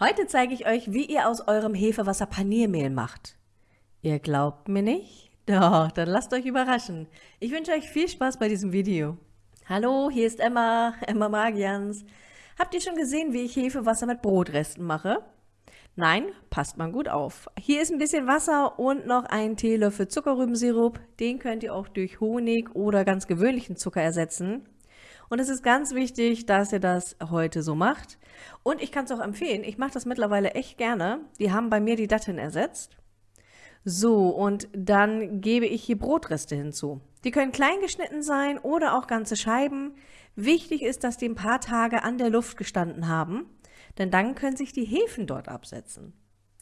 Heute zeige ich euch, wie ihr aus eurem Hefewasser Paniermehl macht. Ihr glaubt mir nicht? Doch, dann lasst euch überraschen. Ich wünsche euch viel Spaß bei diesem Video. Hallo, hier ist Emma, Emma Magians. Habt ihr schon gesehen, wie ich Hefewasser mit Brotresten mache? Nein, passt mal gut auf. Hier ist ein bisschen Wasser und noch ein Teelöffel Zuckerrübensirup. Den könnt ihr auch durch Honig oder ganz gewöhnlichen Zucker ersetzen. Und es ist ganz wichtig, dass ihr das heute so macht. Und ich kann es auch empfehlen, ich mache das mittlerweile echt gerne. Die haben bei mir die Datteln ersetzt. So, und dann gebe ich hier Brotreste hinzu. Die können klein geschnitten sein oder auch ganze Scheiben. Wichtig ist, dass die ein paar Tage an der Luft gestanden haben, denn dann können sich die Hefen dort absetzen.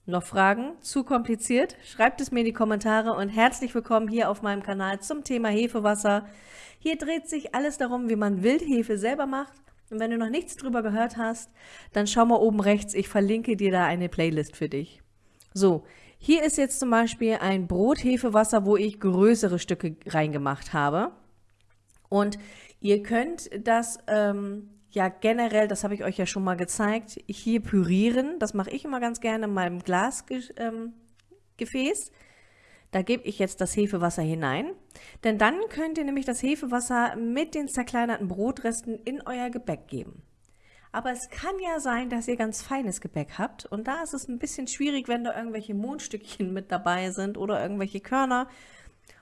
Noch Fragen? Zu kompliziert? Schreibt es mir in die Kommentare und herzlich willkommen hier auf meinem Kanal zum Thema Hefewasser. Hier dreht sich alles darum, wie man Wildhefe selber macht. Und wenn du noch nichts drüber gehört hast, dann schau mal oben rechts, ich verlinke dir da eine Playlist für dich. So, hier ist jetzt zum Beispiel ein Brothefewasser, wo ich größere Stücke reingemacht habe. Und ihr könnt das ähm, ja generell, das habe ich euch ja schon mal gezeigt, hier pürieren. Das mache ich immer ganz gerne in meinem Glasgefäß. Ähm, da gebe ich jetzt das Hefewasser hinein, denn dann könnt ihr nämlich das Hefewasser mit den zerkleinerten Brotresten in euer Gebäck geben. Aber es kann ja sein, dass ihr ganz feines Gebäck habt und da ist es ein bisschen schwierig, wenn da irgendwelche Mondstückchen mit dabei sind oder irgendwelche Körner.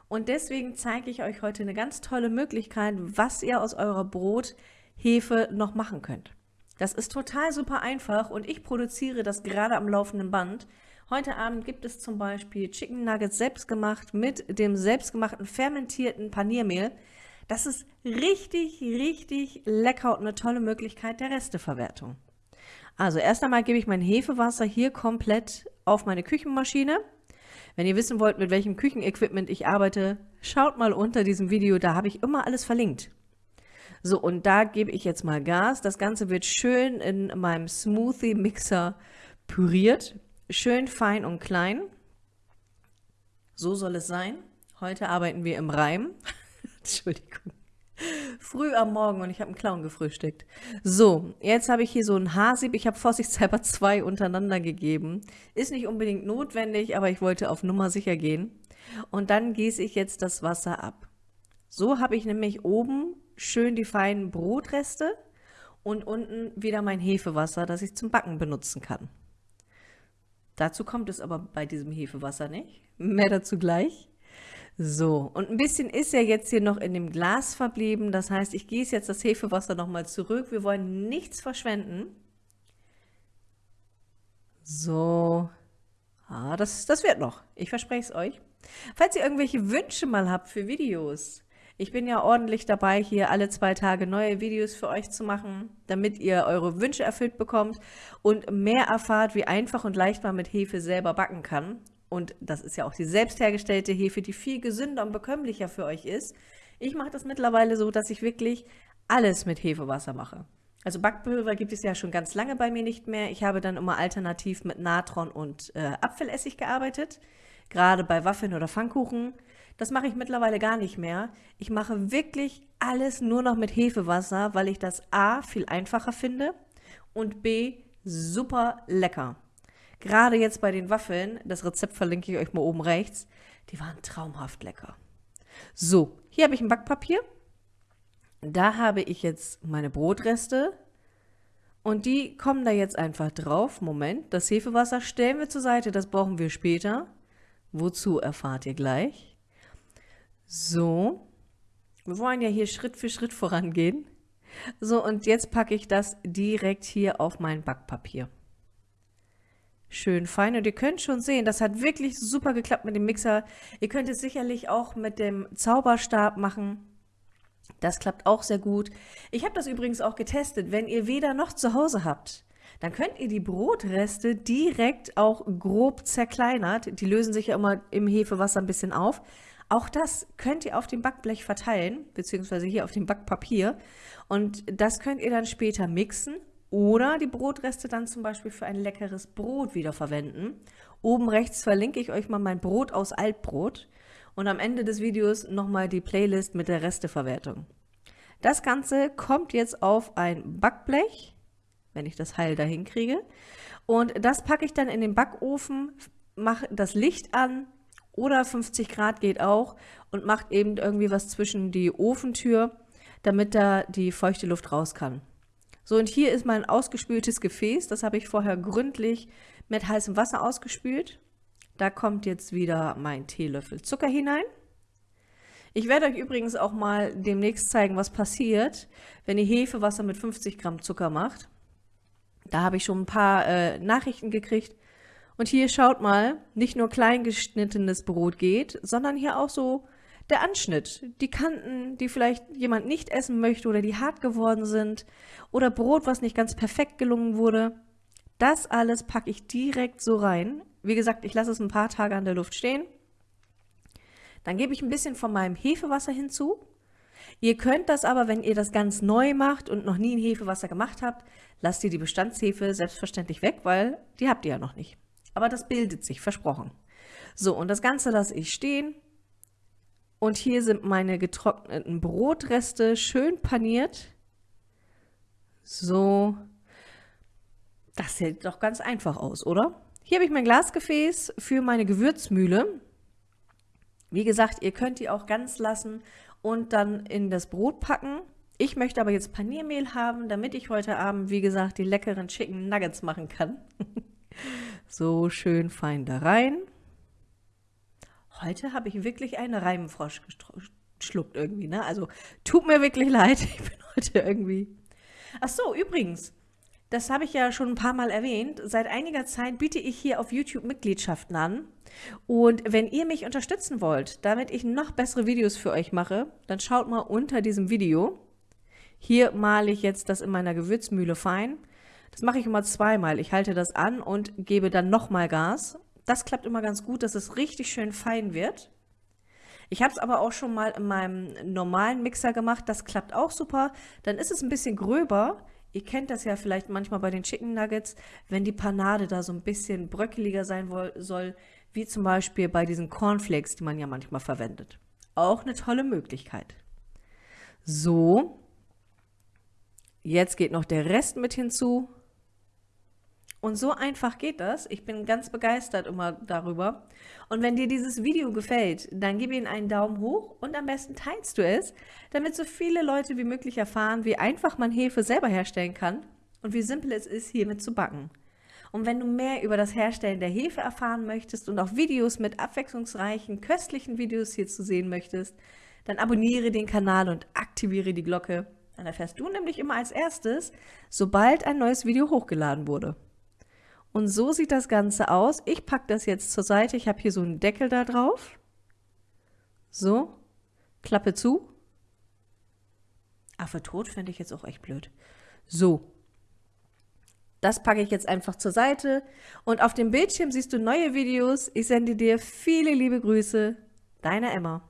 Und deswegen zeige ich euch heute eine ganz tolle Möglichkeit, was ihr aus eurer Brothefe noch machen könnt. Das ist total super einfach und ich produziere das gerade am laufenden Band. Heute Abend gibt es zum Beispiel Chicken Nuggets selbstgemacht mit dem selbstgemachten fermentierten Paniermehl. Das ist richtig, richtig lecker und eine tolle Möglichkeit der Resteverwertung. Also erst einmal gebe ich mein Hefewasser hier komplett auf meine Küchenmaschine. Wenn ihr wissen wollt, mit welchem Küchenequipment ich arbeite, schaut mal unter diesem Video, da habe ich immer alles verlinkt. So, und da gebe ich jetzt mal Gas. Das Ganze wird schön in meinem Smoothie-Mixer püriert. Schön fein und klein. So soll es sein. Heute arbeiten wir im Reim. Entschuldigung. Früh am Morgen und ich habe einen Clown gefrühstückt. So, jetzt habe ich hier so ein Haarsieb. Ich habe vorsichtshalber zwei untereinander gegeben. Ist nicht unbedingt notwendig, aber ich wollte auf Nummer sicher gehen. Und dann gieße ich jetzt das Wasser ab. So habe ich nämlich oben schön die feinen Brotreste und unten wieder mein Hefewasser, das ich zum Backen benutzen kann. Dazu kommt es aber bei diesem Hefewasser nicht. Mehr dazu gleich. So, und ein bisschen ist ja jetzt hier noch in dem Glas verblieben. Das heißt, ich gieße jetzt das Hefewasser nochmal zurück. Wir wollen nichts verschwenden. So, ah, das, das wird noch. Ich verspreche es euch. Falls ihr irgendwelche Wünsche mal habt für Videos, ich bin ja ordentlich dabei, hier alle zwei Tage neue Videos für euch zu machen, damit ihr eure Wünsche erfüllt bekommt und mehr erfahrt, wie einfach und leicht man mit Hefe selber backen kann. Und das ist ja auch die selbst hergestellte Hefe, die viel gesünder und bekömmlicher für euch ist. Ich mache das mittlerweile so, dass ich wirklich alles mit Hefewasser mache. Also Backpulver gibt es ja schon ganz lange bei mir nicht mehr. Ich habe dann immer alternativ mit Natron und äh, Apfelessig gearbeitet, gerade bei Waffeln oder Pfannkuchen. Das mache ich mittlerweile gar nicht mehr. Ich mache wirklich alles nur noch mit Hefewasser, weil ich das A viel einfacher finde und B super lecker. Gerade jetzt bei den Waffeln, das Rezept verlinke ich euch mal oben rechts, die waren traumhaft lecker. So, hier habe ich ein Backpapier. Da habe ich jetzt meine Brotreste und die kommen da jetzt einfach drauf. Moment, das Hefewasser stellen wir zur Seite, das brauchen wir später. Wozu erfahrt ihr gleich. So, wir wollen ja hier Schritt für Schritt vorangehen. So, und jetzt packe ich das direkt hier auf mein Backpapier. Schön fein und ihr könnt schon sehen, das hat wirklich super geklappt mit dem Mixer. Ihr könnt es sicherlich auch mit dem Zauberstab machen. Das klappt auch sehr gut. Ich habe das übrigens auch getestet. Wenn ihr weder noch zu Hause habt, dann könnt ihr die Brotreste direkt auch grob zerkleinert, die lösen sich ja immer im Hefewasser ein bisschen auf, auch das könnt ihr auf dem Backblech verteilen, beziehungsweise hier auf dem Backpapier. Und das könnt ihr dann später mixen oder die Brotreste dann zum Beispiel für ein leckeres Brot wieder verwenden. Oben rechts verlinke ich euch mal mein Brot aus Altbrot und am Ende des Videos nochmal die Playlist mit der Resteverwertung. Das Ganze kommt jetzt auf ein Backblech, wenn ich das heil dahin kriege. Und das packe ich dann in den Backofen, mache das Licht an oder 50 Grad geht auch und macht eben irgendwie was zwischen die Ofentür, damit da die feuchte Luft raus kann. So, und hier ist mein ausgespültes Gefäß. Das habe ich vorher gründlich mit heißem Wasser ausgespült. Da kommt jetzt wieder mein Teelöffel Zucker hinein. Ich werde euch übrigens auch mal demnächst zeigen, was passiert, wenn ihr Hefewasser mit 50 Gramm Zucker macht. Da habe ich schon ein paar äh, Nachrichten gekriegt. Und hier schaut mal, nicht nur klein geschnittenes Brot geht, sondern hier auch so der Anschnitt, die Kanten, die vielleicht jemand nicht essen möchte oder die hart geworden sind oder Brot, was nicht ganz perfekt gelungen wurde. Das alles packe ich direkt so rein. Wie gesagt, ich lasse es ein paar Tage an der Luft stehen. Dann gebe ich ein bisschen von meinem Hefewasser hinzu. Ihr könnt das aber, wenn ihr das ganz neu macht und noch nie ein Hefewasser gemacht habt, lasst ihr die Bestandshefe selbstverständlich weg, weil die habt ihr ja noch nicht. Aber das bildet sich, versprochen. So, und das Ganze lasse ich stehen. Und hier sind meine getrockneten Brotreste schön paniert. So, das sieht doch ganz einfach aus, oder? Hier habe ich mein Glasgefäß für meine Gewürzmühle. Wie gesagt, ihr könnt die auch ganz lassen und dann in das Brot packen. Ich möchte aber jetzt Paniermehl haben, damit ich heute Abend, wie gesagt, die leckeren Chicken Nuggets machen kann. so schön fein da rein. Heute habe ich wirklich einen Reimfrosch geschluckt irgendwie, ne? Also tut mir wirklich leid, ich bin heute irgendwie... Ach so, übrigens, das habe ich ja schon ein paar Mal erwähnt. Seit einiger Zeit biete ich hier auf YouTube Mitgliedschaften an. Und wenn ihr mich unterstützen wollt, damit ich noch bessere Videos für euch mache, dann schaut mal unter diesem Video. Hier male ich jetzt das in meiner Gewürzmühle fein. Das mache ich immer zweimal. Ich halte das an und gebe dann nochmal Gas. Das klappt immer ganz gut, dass es richtig schön fein wird. Ich habe es aber auch schon mal in meinem normalen Mixer gemacht. Das klappt auch super. Dann ist es ein bisschen gröber. Ihr kennt das ja vielleicht manchmal bei den Chicken Nuggets, wenn die Panade da so ein bisschen bröckeliger sein soll, wie zum Beispiel bei diesen Cornflakes, die man ja manchmal verwendet. Auch eine tolle Möglichkeit. So, jetzt geht noch der Rest mit hinzu. Und so einfach geht das. Ich bin ganz begeistert immer darüber. Und wenn dir dieses Video gefällt, dann gib ihm einen Daumen hoch und am besten teilst du es, damit so viele Leute wie möglich erfahren, wie einfach man Hefe selber herstellen kann und wie simpel es ist, hiermit zu backen. Und wenn du mehr über das Herstellen der Hefe erfahren möchtest und auch Videos mit abwechslungsreichen, köstlichen Videos hier zu sehen möchtest, dann abonniere den Kanal und aktiviere die Glocke. Dann erfährst du nämlich immer als erstes, sobald ein neues Video hochgeladen wurde. Und so sieht das Ganze aus. Ich packe das jetzt zur Seite. Ich habe hier so einen Deckel da drauf. So, Klappe zu. Affe tot fände ich jetzt auch echt blöd. So, das packe ich jetzt einfach zur Seite. Und auf dem Bildschirm siehst du neue Videos. Ich sende dir viele liebe Grüße. Deine Emma.